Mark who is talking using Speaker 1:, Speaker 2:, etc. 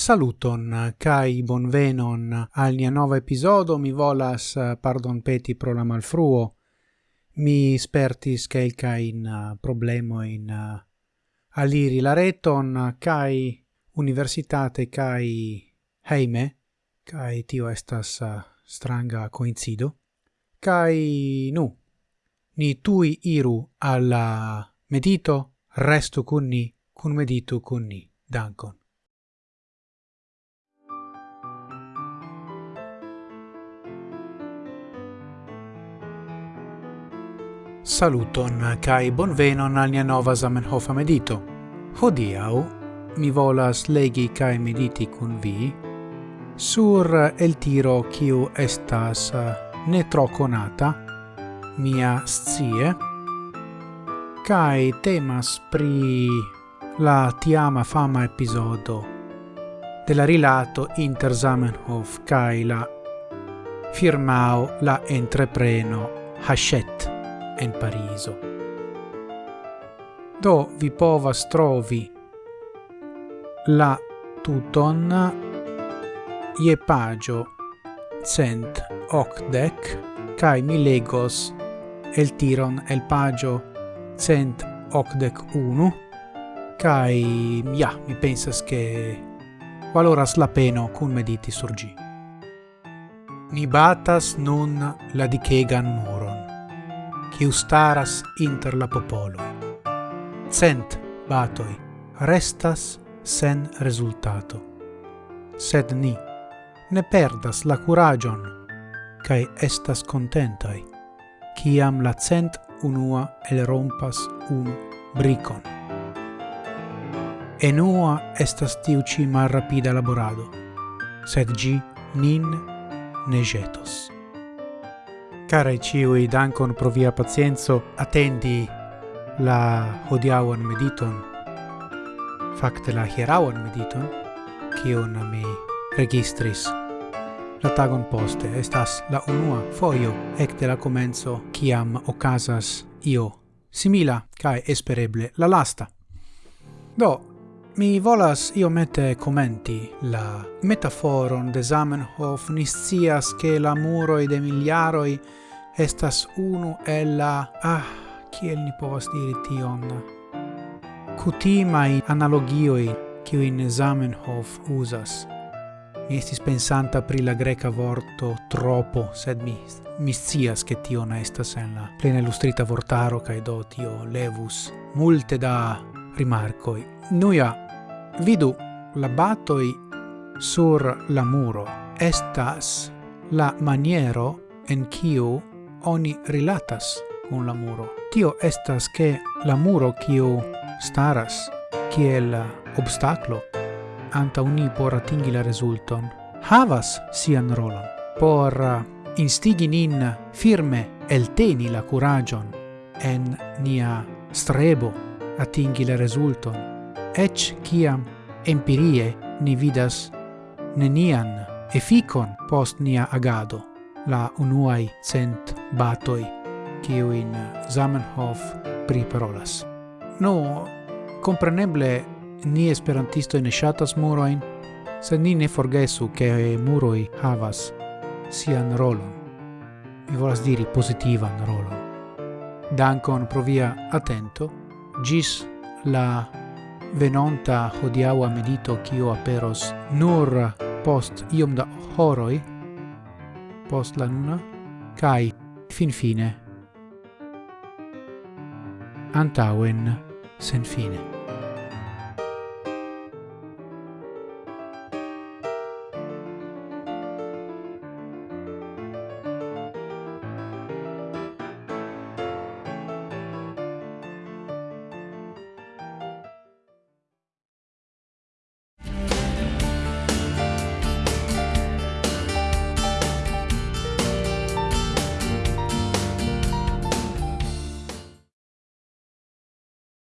Speaker 1: Saluton kai bonvenon al nia nova episodo. Mi volas eh, pardon peti pro la malfruo. Mi spertis kelka in eh, problemo in eh, aliri la reton kai universitate kai heime kai tio estas stranga coincido kai nu ni tui iru alla medito restu kun ni kun meditu kun ni. Dankon. Saluton kai bonvenon al nia nova Zamenhof medito. Hodiau mi volas legi kai mediti kun vi sur el tiro kiu estas eh, ne tro conata mia scie kai temas pri la tiama fama episodo della rilato inter Zamenhof kai la firmao la entrepreno Hachette en Pariso. Do vi povas trovi la tuton je pagio cent octec cae mi legos el tiron el pagio cent octec unu cae ja, mi pensas che valoras la peno cun mediti surgi. Ni batas nun la dicegan muro kiu staras inter la popolo. Cent batoi restas sen resultato. Sed ni ne perdas la curagion, cae estas contentai, ciam la cent unua el rompas un bricon. Enua estas tiu ci malrapida laborado, sed gi nin ne jetos. Carai ciui, dankon pro via pacienzo attendi la hodiaŭan mediton. Fakte la hieraŭan mediton, kiun mi registris la tagon poste estas la unua fojo ekde la komenco kiam okazas io simila kaj espereble la lasta. Do, Mi volas io mette commenti la metaforon de Zamenhof niscias che la muroi de miliaroi estas unu el la... Ah, kiel ni povas diri tion? kutimai analogioi kiuin Zamenhof usas. Mi estis pensanta pri la greca vorto tropo, sed mi, mi scias che tio na estas en la plena illustrita vortaro, kai do tio levus multe da rimarcoi. Nuja Vidu, la batoi sur la muro estas la maniero en kiu oni rilatas con la muro. Tio estas che la muro kiu staras kiel obstaclo anta uni por atingi la resulton havas sian rolon por instigi nin firme elteni la curagion en nia strebo atingi la resulton ec ciam empirie ni vidas nenian efficon post nia agado, la unuai cent batoi, ciuin Zamenhof priparolas. No, compreneble, ni esperantisto ne shatas muroin, sed ni ne forgesu che muroi havas sian rolon. Mi volas diri positivan rolon. Dankon pro via atento, gis la venonta hodiaŭa medito kiu aperos nur post iom da horoj post la nuna kaj finfine antaŭen sen fine.